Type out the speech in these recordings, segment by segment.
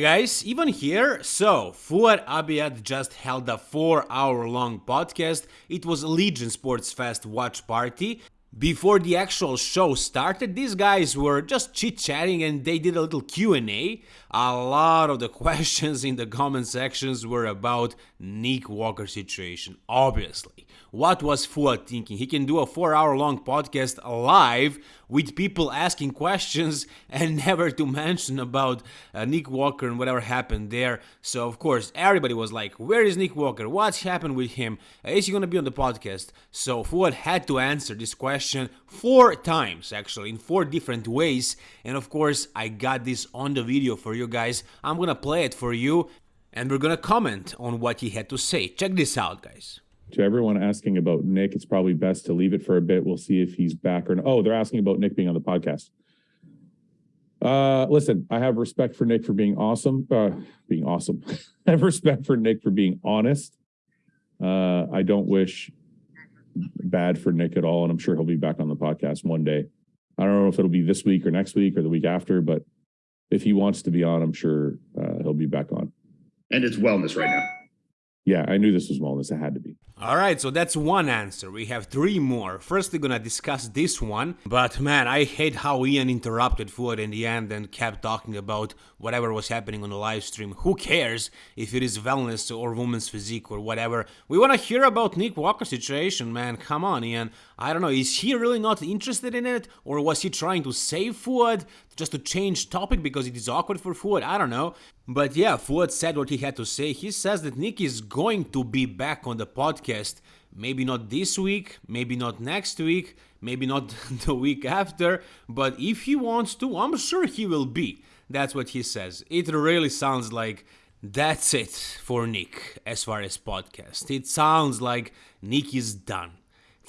Guys, Ivan here. So, Fouad Abiad just held a 4 hour long podcast. It was Legion Sports Fest watch party. Before the actual show started, these guys were just chit-chatting and they did a little Q&A. A lot of the questions in the comment sections were about Nick Walker situation, obviously. What was Fouad thinking? He can do a 4 hour long podcast live with people asking questions and never to mention about uh, Nick Walker and whatever happened there. So of course, everybody was like, "Where is Nick Walker? What's happened with him? Is he going to be on the podcast?" So Fouad had to answer this question four times actually in four different ways and of course I got this on the video for you guys I'm gonna play it for you and we're gonna comment on what he had to say check this out guys to everyone asking about Nick, it's probably best to leave it for a bit. We'll see if he's back or not. Oh, they're asking about Nick being on the podcast. Uh, listen, I have respect for Nick for being awesome. Uh, being awesome. I have respect for Nick for being honest. Uh, I don't wish bad for Nick at all, and I'm sure he'll be back on the podcast one day. I don't know if it'll be this week or next week or the week after, but if he wants to be on, I'm sure uh, he'll be back on. And it's wellness right now. Yeah, I knew this was wellness. It had to be. Alright, so that's one answer. We have three more. First, we're gonna discuss this one. But man, I hate how Ian interrupted Fouad in the end and kept talking about whatever was happening on the live stream. Who cares if it is wellness or woman's physique or whatever? We wanna hear about Nick Walker's situation, man. Come on, Ian. I don't know, is he really not interested in it? Or was he trying to save Fouad? Just to change topic because it is awkward for Fouad? I don't know. But yeah, Fouad said what he had to say. He says that Nick is going to be back on the podcast. Maybe not this week, maybe not next week, maybe not the week after, but if he wants to, I'm sure he will be. That's what he says. It really sounds like that's it for Nick as far as podcast. It sounds like Nick is done.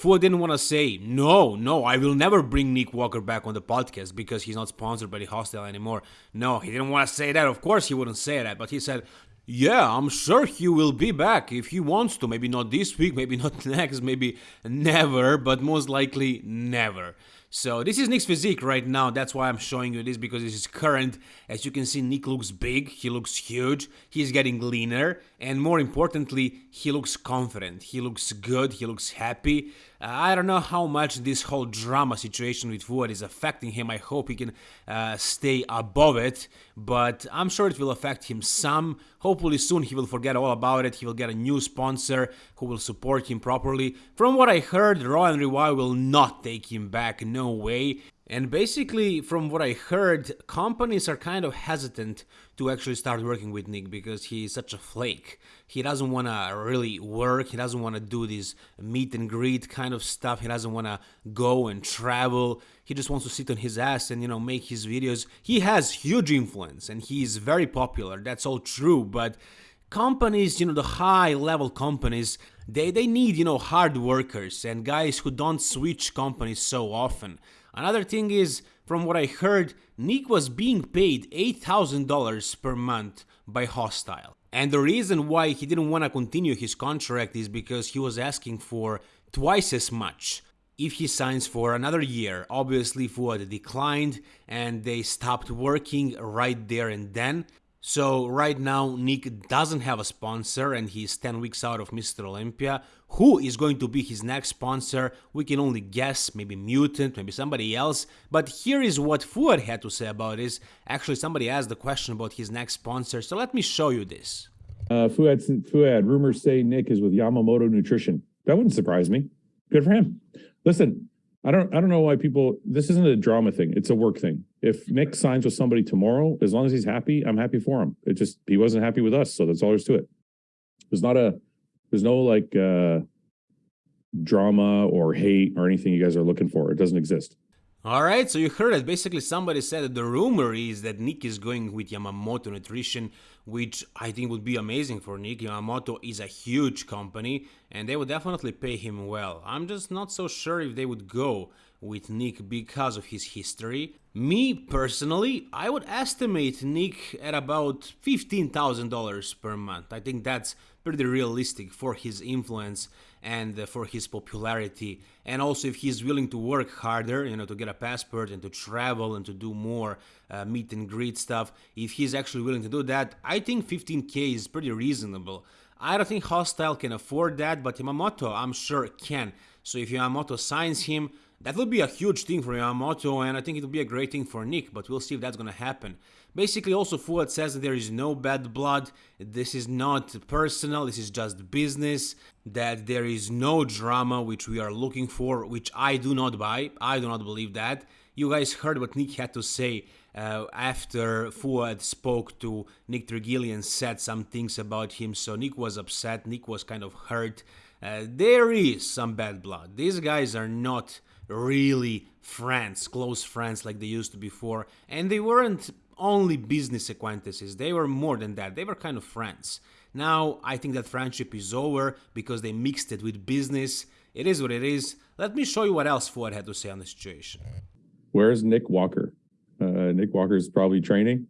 Fouad didn't want to say, no, no, I will never bring Nick Walker back on the podcast because he's not sponsored by the Hostile anymore. No, he didn't want to say that. Of course, he wouldn't say that, but he said, yeah, I'm sure he will be back if he wants to. Maybe not this week, maybe not next, maybe never, but most likely never. So this is Nick's physique right now. That's why I'm showing you this because this is current. As you can see, Nick looks big. He looks huge. He's getting leaner. And more importantly, he looks confident. He looks good. He looks happy. Uh, I don't know how much this whole drama situation with Fouad is affecting him. I hope he can uh, stay above it. But I'm sure it will affect him some. Hopefully soon he will forget all about it. He will get a new sponsor who will support him properly. From what I heard, Raw and Revive will not take him back. No way. And basically, from what I heard, companies are kind of hesitant to actually start working with Nick because he's such a flake. He doesn't want to really work, he doesn't want to do this meet and greet kind of stuff, he doesn't want to go and travel. He just wants to sit on his ass and, you know, make his videos. He has huge influence and he's very popular, that's all true, but companies, you know, the high level companies, they, they need, you know, hard workers and guys who don't switch companies so often. Another thing is, from what I heard, Nick was being paid $8,000 per month by Hostile. And the reason why he didn't want to continue his contract is because he was asking for twice as much if he signs for another year. Obviously, Fouad declined and they stopped working right there and then. So right now Nick doesn't have a sponsor and he's 10 weeks out of Mr. Olympia. Who is going to be his next sponsor? We can only guess, maybe Mutant, maybe somebody else. But here is what Fouad had to say about this. Actually, somebody asked the question about his next sponsor, so let me show you this. Uh, Fouad, Fouad, rumors say Nick is with Yamamoto Nutrition. That wouldn't surprise me. Good for him. Listen, I don't I don't know why people this isn't a drama thing. It's a work thing. If Nick signs with somebody tomorrow, as long as he's happy, I'm happy for him. It just he wasn't happy with us, so that's all there's to it. There's not a there's no like uh drama or hate or anything you guys are looking for. It doesn't exist. Alright, so you heard it. Basically, somebody said that the rumor is that Nick is going with Yamamoto Nutrition, which I think would be amazing for Nick. Yamamoto is a huge company, and they would definitely pay him well. I'm just not so sure if they would go with Nick because of his history. Me personally, I would estimate Nick at about $15,000 per month. I think that's pretty realistic for his influence and uh, for his popularity. And also if he's willing to work harder you know to get a passport and to travel and to do more uh, meet and greet stuff if he's actually willing to do that i think 15k is pretty reasonable. I don't think hostile can afford that but yamamoto i'm sure can. So if yamamoto signs him that would be a huge thing for Yamamoto, and I think it would be a great thing for Nick, but we'll see if that's gonna happen. Basically, also Fouad says that there is no bad blood, this is not personal, this is just business, that there is no drama which we are looking for, which I do not buy, I do not believe that. You guys heard what Nick had to say uh, after Fouad spoke to Nick Trigili and, said some things about him, so Nick was upset, Nick was kind of hurt. Uh, there is some bad blood. These guys are not really friends, close friends like they used to before. And they weren't only business acquaintances, they were more than that, they were kind of friends. Now, I think that friendship is over because they mixed it with business. It is what it is. Let me show you what else Fouad had to say on the situation. Where's Nick Walker? Uh, Nick Walker is probably training.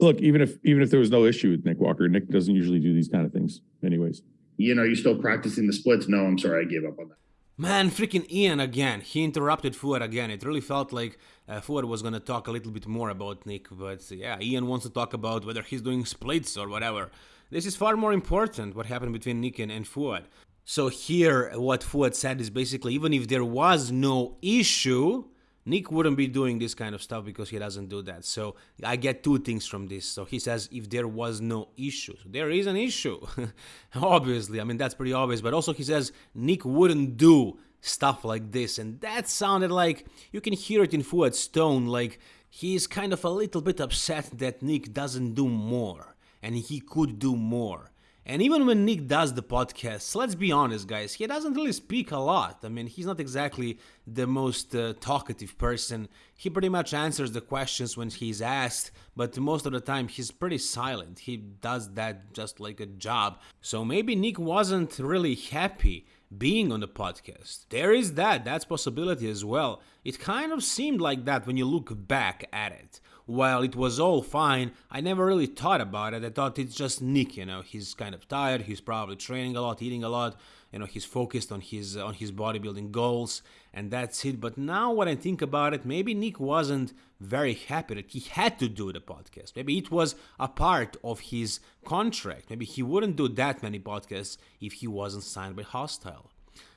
Look, even if even if there was no issue with Nick Walker, Nick doesn't usually do these kind of things, anyways. You know, you're still practicing the splits? No, I'm sorry, I gave up on that. Man, freaking Ian again. He interrupted Fouad again. It really felt like uh, Fouad was gonna talk a little bit more about Nick, but yeah, Ian wants to talk about whether he's doing splits or whatever. This is far more important, what happened between Nick and, and Fouad. So here, what Fouad said is basically, even if there was no issue, Nick wouldn't be doing this kind of stuff because he doesn't do that. So I get two things from this. So he says if there was no issue, so there is an issue. Obviously, I mean that's pretty obvious. But also he says Nick wouldn't do stuff like this, and that sounded like you can hear it in Fouad's tone, like he's kind of a little bit upset that Nick doesn't do more, and he could do more. And even when Nick does the podcast, let's be honest, guys, he doesn't really speak a lot. I mean, he's not exactly the most uh, talkative person. He pretty much answers the questions when he's asked, but most of the time he's pretty silent. He does that just like a job. So maybe Nick wasn't really happy being on the podcast. There is that, that's possibility as well. It kind of seemed like that when you look back at it while it was all fine, I never really thought about it. I thought it's just Nick, you know, he's kind of tired, he's probably training a lot, eating a lot, you know, he's focused on his on his bodybuilding goals and that's it. But now when I think about it, maybe Nick wasn't very happy that he had to do the podcast. Maybe it was a part of his contract. Maybe he wouldn't do that many podcasts if he wasn't signed by Hostile.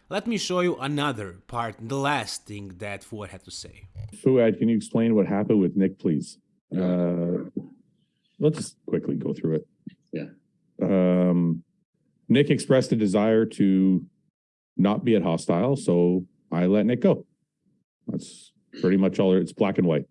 Let me show you another part, the last thing that Fouad had to say. Fouad, can you explain what happened with Nick, please? Uh, let's just quickly go through it. Yeah. Um, Nick expressed a desire to not be at hostile, so I let Nick go. That's pretty much all. It's black and white.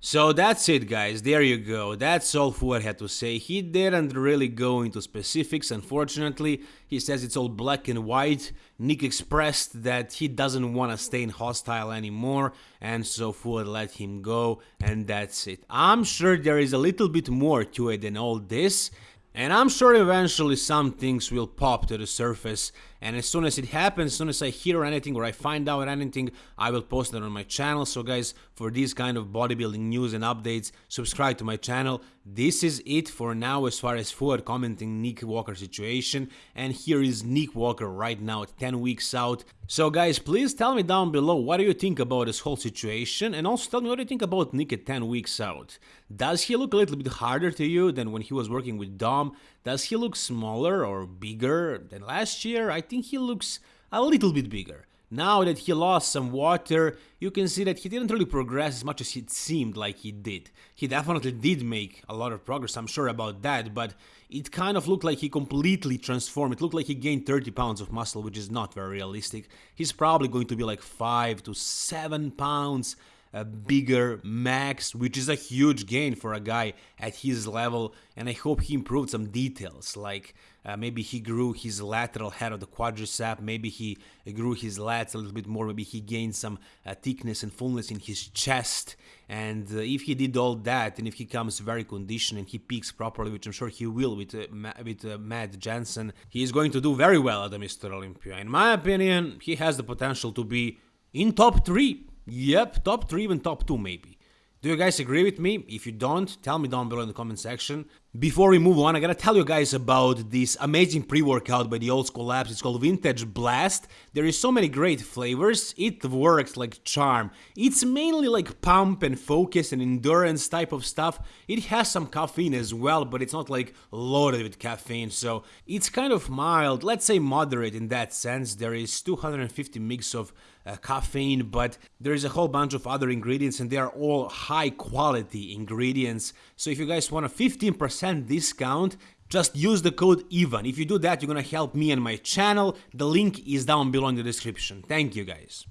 So that's it guys, there you go, that's all Fouad had to say, he didn't really go into specifics unfortunately, he says it's all black and white, Nick expressed that he doesn't want to stay in hostile anymore, and so Fouad let him go, and that's it. I'm sure there is a little bit more to it than all this, and I'm sure eventually some things will pop to the surface and as soon as it happens, as soon as I hear anything or I find out anything, I will post it on my channel. So guys, for these kind of bodybuilding news and updates, subscribe to my channel. This is it for now as far as Fouad commenting Nick Walker situation and here is Nick Walker right now 10 weeks out. So guys, please tell me down below what do you think about this whole situation and also tell me what do you think about Nick at 10 weeks out. Does he look a little bit harder to you than when he was working with Dom? Does he look smaller or bigger than last year? I think he looks a little bit bigger. Now that he lost some water, you can see that he didn't really progress as much as it seemed like he did. He definitely did make a lot of progress, I'm sure about that, but it kind of looked like he completely transformed. It looked like he gained 30 pounds of muscle, which is not very realistic. He's probably going to be like 5 to 7 pounds a bigger max, which is a huge gain for a guy at his level. And I hope he improved some details like Uh, maybe he grew his lateral head of the quadricep. Maybe he grew his lats a little bit more. Maybe he gained some uh, thickness and fullness in his chest. And uh, if he did all that, and if he comes very conditioned and he peaks properly, which I'm sure he will with uh, with uh, Matt Jansen, he is going to do very well at the Mr. Olympia. In my opinion, he has the potential to be in top three. Yep, top three, even top two, maybe. Do you guys agree with me? If you don't, tell me down below in the comment section. Before we move on, I gotta tell you guys about this amazing pre-workout by the Old School Labs. It's called Vintage Blast. There is so many great flavors. It works like charm. It's mainly like pump and focus and endurance type of stuff. It has some caffeine as well, but it's not like loaded with caffeine. So it's kind of mild, let's say moderate in that sense. There is 250 mg of uh, caffeine, but there is a whole bunch of other ingredients and they are all high quality ingredients. So if you guys want a 15% discount, just use the code EVAN. If you do that, you're gonna help me and my channel. The link is down below in the description. Thank you guys.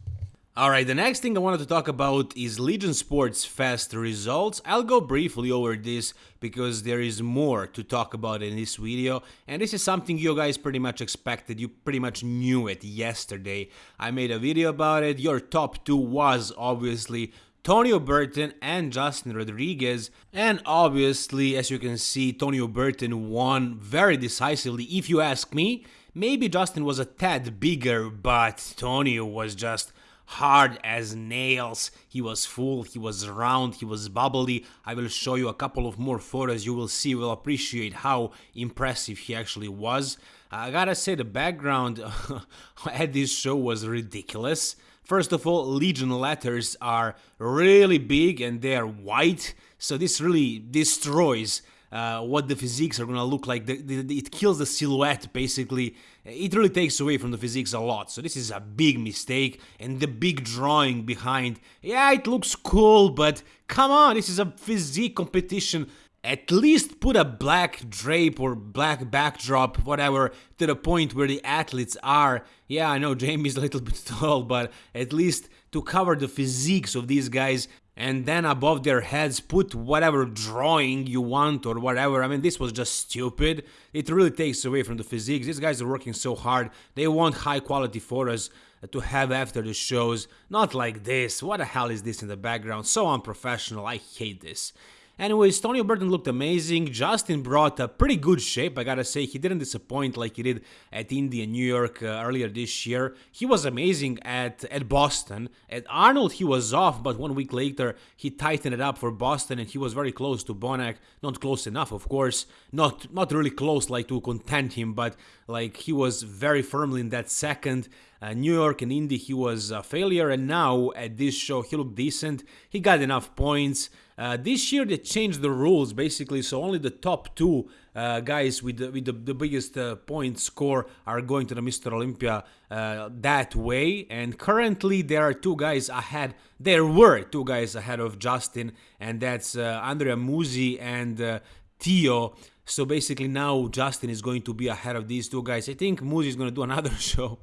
Alright, the next thing I wanted to talk about is Legion Sports Fest results. I'll go briefly over this because there is more to talk about in this video and this is something you guys pretty much expected, you pretty much knew it yesterday. I made a video about it, your top 2 was obviously Tonio Burton and Justin Rodriguez. And obviously, as you can see, Tonio Burton won very decisively. If you ask me, maybe Justin was a tad bigger, but Tonio was just hard as nails. He was full, he was round, he was bubbly. I will show you a couple of more photos. You will see, you will appreciate how impressive he actually was. I gotta say, the background at this show was ridiculous. First of all, Legion letters are really big and they are white, so this really destroys uh, what the physiques are gonna look like. The, the, the, it kills the silhouette basically. It really takes away from the physiques a lot. So this is a big mistake. And the big drawing behind, yeah, it looks cool, but come on, this is a physique competition. At least put a black drape or black backdrop, whatever, to the point where the athletes are. Yeah, I know Jamie's a little bit tall, but at least to cover the physiques of these guys and then above their heads put whatever drawing you want or whatever. I mean, this was just stupid. It really takes away from the physiques. These guys are working so hard. They want high quality photos to have after the shows. Not like this. What the hell is this in the background? So unprofessional. I hate this. Anyways, Tony Burton looked amazing. Justin brought a pretty good shape, I gotta say. He didn't disappoint like he did at Indy and New York uh, earlier this year. He was amazing at, at Boston. At Arnold, he was off, but one week later, he tightened it up for Boston and he was very close to Bonac. Not close enough, of course. Not, not really close like to content him, but like he was very firmly in that second. Uh, New York and Indy, he was a failure, and now at this show, he looked decent. He got enough points. Uh, this year they changed the rules basically, so only the top two uh, guys with the, with the, the biggest uh, point score are going to the Mr. Olympia uh, that way. And currently there are two guys ahead. There were two guys ahead of Justin, and that's uh, Andrea Muzi and Theo. So basically now Justin is going to be ahead of these two guys. I think Muzi is going to do another show.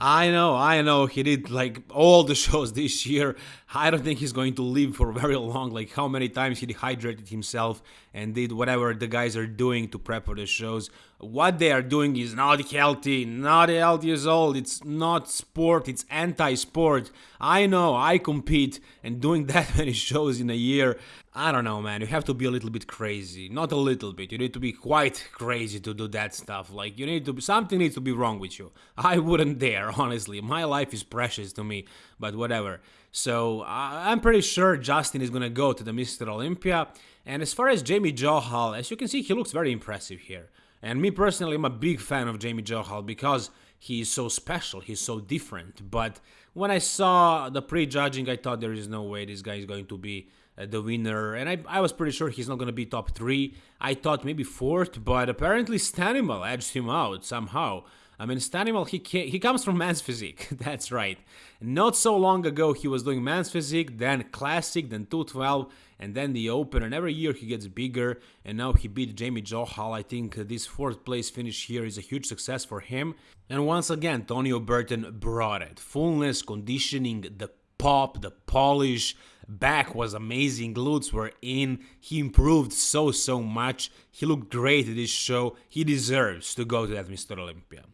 I know, I know, he did like all the shows this year. I don't think he's going to live for very long. Like how many times he dehydrated himself and did whatever the guys are doing to prep for the shows. What they are doing is not healthy, not healthy as all. It's not sport, it's anti-sport. I know, I compete and doing that many shows in a year I don't know, man. You have to be a little bit crazy. Not a little bit. You need to be quite crazy to do that stuff. Like, you need to be, something needs to be wrong with you. I wouldn't dare, honestly. My life is precious to me, but whatever. So, I'm pretty sure Justin is gonna go to the Mr. Olympia. And as far as Jamie Johal, as you can see, he looks very impressive here. And me personally, I'm a big fan of Jamie Johal because he is so special, he's so different. But when I saw the pre-judging, I thought there is no way this guy is going to be uh, the winner, and I, I was pretty sure he's not going to be top three. I thought maybe fourth, but apparently Stanimal edged him out somehow. I mean, Stanimal, he he comes from man's physique. That's right. Not so long ago, he was doing man's physique, then classic, then 212, and then the open. And every year he gets bigger. And now he beat Jamie Johal. I think this fourth place finish here is a huge success for him. And once again, Tonio Burton brought it. Fullness, conditioning, the pop, the polish, back was amazing, glutes were in, he improved so, so much, he looked great at this show, he deserves to go to that Mr. Olympia.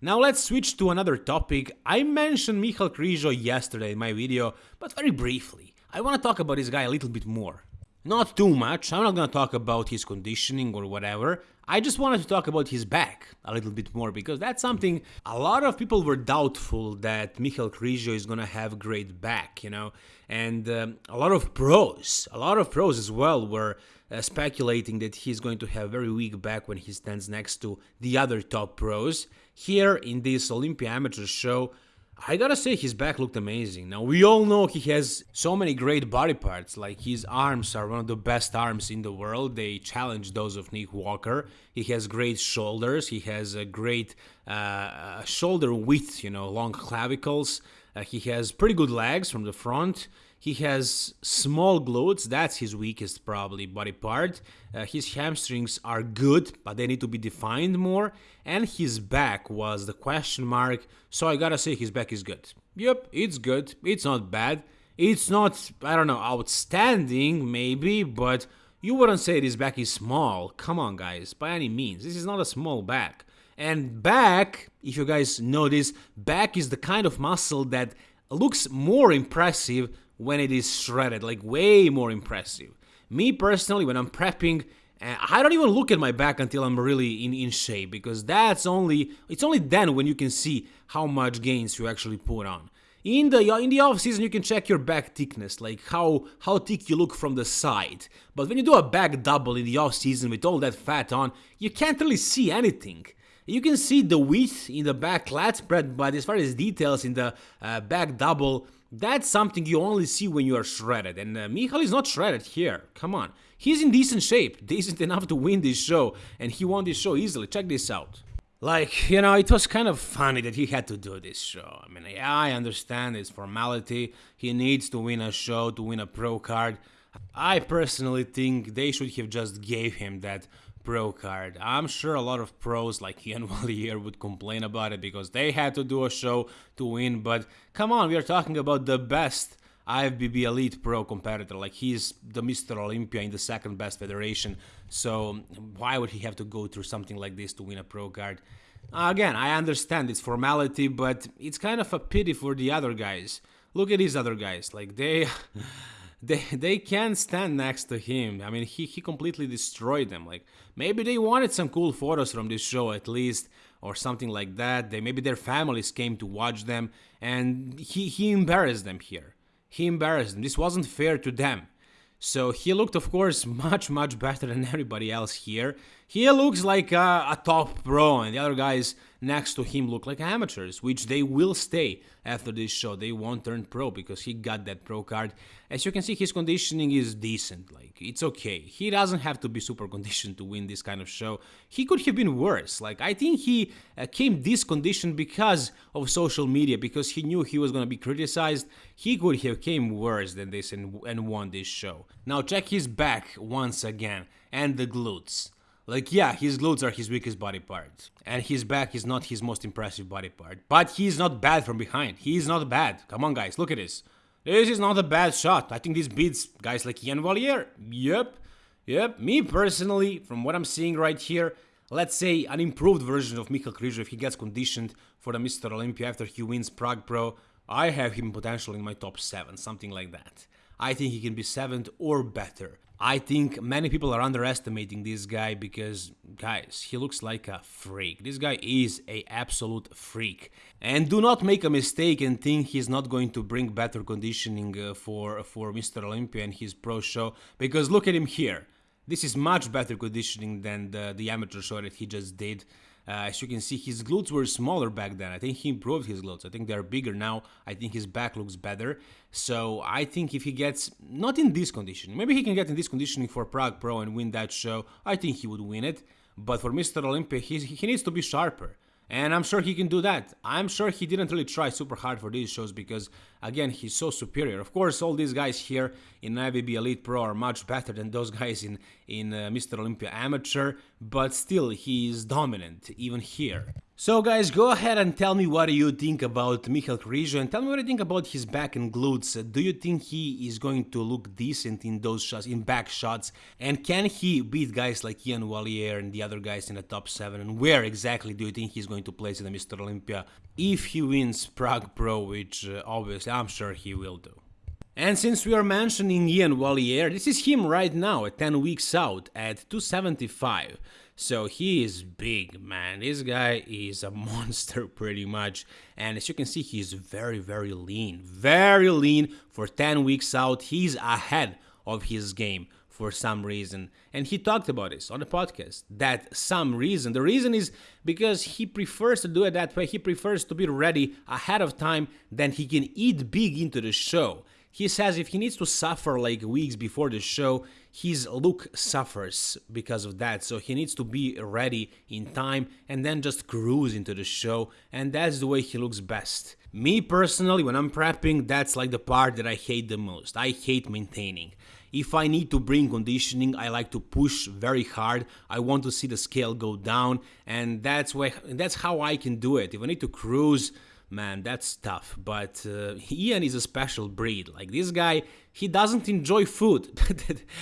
Now let's switch to another topic. I mentioned Michal Krizo yesterday in my video, but very briefly. I want to talk about this guy a little bit more. Not too much, I'm not gonna talk about his conditioning or whatever. I just wanted to talk about his back a little bit more because that's something a lot of people were doubtful that Michal Krizo is gonna have great back, you know, and um, a lot of pros, a lot of pros as well were uh, speculating that he's going to have very weak back when he stands next to the other top pros. Here in this Olympia Amateur show, I gotta say, his back looked amazing. Now, we all know he has so many great body parts, like his arms are one of the best arms in the world. They challenge those of Nick Walker. He has great shoulders, he has a great uh, shoulder width, you know, long clavicles. Uh, he has pretty good legs from the front. He has small glutes, that's his weakest probably body part. Uh, his hamstrings are good, but they need to be defined more. And his back was the question mark, so I gotta say his back is good. Yep, it's good, it's not bad. It's not, I don't know, outstanding maybe, but you wouldn't say his back is small. Come on guys, by any means, this is not a small back. And back, if you guys this, back is the kind of muscle that looks more impressive when it is shredded, like way more impressive. Me personally, when I'm prepping, eh, I don't even look at my back until I'm really in, in shape because that's only it's only then when you can see how much gains you actually put on. In the in the off season, you can check your back thickness, like how how thick you look from the side. But when you do a back double in the off season with all that fat on, you can't really see anything. You can see the width in the back lat spread, but as far as details in the uh, back double, that's something you only see when you are shredded, and uh, Michal is not shredded here. Come on. He's in decent shape, decent enough to win this show, and he won this show easily. Check this out. Like, you know, it was kind of funny that he had to do this show. I mean, I understand it's formality. He needs to win a show to win a pro card. I personally think they should have just gave him that pro card. I'm sure a lot of pros like Ian Valliere would complain about it because they had to do a show to win, but come on, we are talking about the best IFBB Elite Pro competitor. Like he's the Mr. Olympia in the second best federation, so why would he have to go through something like this to win a pro card? Again, I understand it's formality, but it's kind of a pity for the other guys. Look at these other guys, like they they they can't stand next to him. I mean, he he completely destroyed them. Like maybe they wanted some cool photos from this show at least or something like that. They maybe their families came to watch them and he he embarrassed them here. He embarrassed them. This wasn't fair to them. So he looked, of course, much, much better than everybody else here. He looks like a, a, top pro, and the other guys next to him look like amateurs, which they will stay after this show. They won't turn pro because he got that pro card. As you can see, his conditioning is decent. Like, it's okay. He doesn't have to be super conditioned to win this kind of show. He could have been worse. Like, I think he uh, came this condition because of social media, because he knew he was to be criticized. He could have came worse than this and, and won this show. Now, check his back once again, and the glutes. Like, yeah, his glutes are his weakest body part, and his back is not his most impressive body part, but he's not bad from behind. He's not bad. Come on, guys, look at this. This is not a bad shot. I think this beats guys like Ian Valliere. Yep, yep. Me personally, from what I'm seeing right here, let's say an improved version of Michal Krizo if he gets conditioned for the Mr. Olympia after he wins Prague Pro, I have him potentially in my top 7, something like that. I think he can be 7th or better. I think many people are underestimating this guy because, guys, he looks like a freak. This guy is a absolute freak. And do not make a mistake and think he's not going to bring better conditioning uh, for, for Mr. Olympia and his pro show, because look at him here. This is much better conditioning than the, the amateur show that he just did. Uh, as you can see, his glutes were smaller back then. I think he improved his glutes. I think they're bigger now. I think his back looks better. So I think if he gets, not in this condition, maybe he can get in this conditioning for Prague Pro and win that show, I think he would win it. But for Mr. Olympia, he, he needs to be sharper. And I'm sure he can do that. I'm sure he didn't really try super hard for these shows because, again, he's so superior. Of course, all these guys here in IFBB Elite Pro are much better than those guys in, in uh, Mr. Olympia Amateur, but still, he is dominant, even here. So guys, go ahead and tell me what you think about Michal Krizo and tell me what you think about his back and glutes. Do you think he is going to look decent in those shots, in back shots? And can he beat guys like Ian Valliere and the other guys in the top 7? And where exactly do you think he's going to place in the Mr. Olympia if he wins Prague Pro, which uh, obviously I'm sure he will do. And since we are mentioning Ian Valliere, this is him right now at 10 weeks out at 275. So he is big, man. This guy is a monster pretty much. And as you can see, he's very, very lean. Very lean for 10 weeks out. He's ahead of his game for some reason. And he talked about this on the podcast. That some reason. The reason is because he prefers to do it that way. He prefers to be ready ahead of time, then he can eat big into the show. He says if he needs to suffer like weeks before the show, his look suffers because of that. So he needs to be ready in time and then just cruise into the show, and that's the way he looks best. Me personally, when I'm prepping, that's like the part that I hate the most. I hate maintaining. If I need to bring conditioning, I like to push very hard. I want to see the scale go down, and that's why that's how I can do it. If I need to cruise, man, that's tough. But uh, Ian is a special breed. Like this guy, he doesn't enjoy food.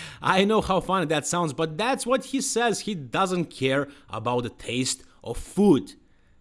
I know how funny that sounds, but that's what he says. He doesn't care about the taste of food.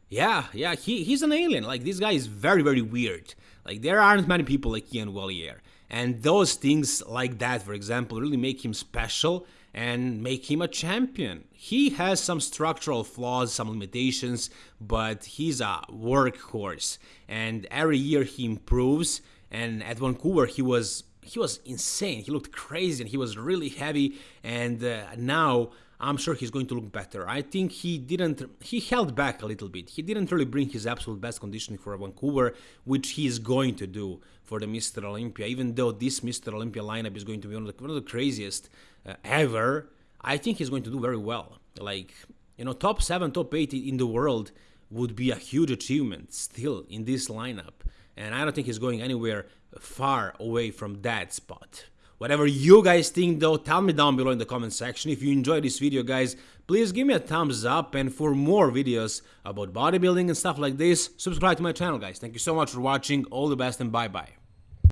Yeah, yeah, he, he's an alien. Like this guy is very, very weird. Like there aren't many people like Ian Valliere. And those things like that, for example, really make him special and make him a champion. He has some structural flaws, some limitations, but he's a workhorse. And every year he improves. And at Vancouver, he was he was insane. He looked crazy and he was really heavy. And uh, now I'm sure he's going to look better. I think he didn't, he held back a little bit. He didn't really bring his absolute best conditioning for Vancouver, which he is going to do for the Mr. Olympia. Even though this Mr. Olympia lineup is going to be one of the, one of the craziest uh, ever, I think he's going to do very well. Like, you know, top seven, top eight in the world would be a huge achievement still in this lineup. And I don't think he's going anywhere far away from that spot. Whatever you guys think though, tell me down below in the comment section. If you enjoyed this video guys, please give me a thumbs up and for more videos about bodybuilding and stuff like this, subscribe to my channel guys. Thank you so much for watching, all the best and bye bye.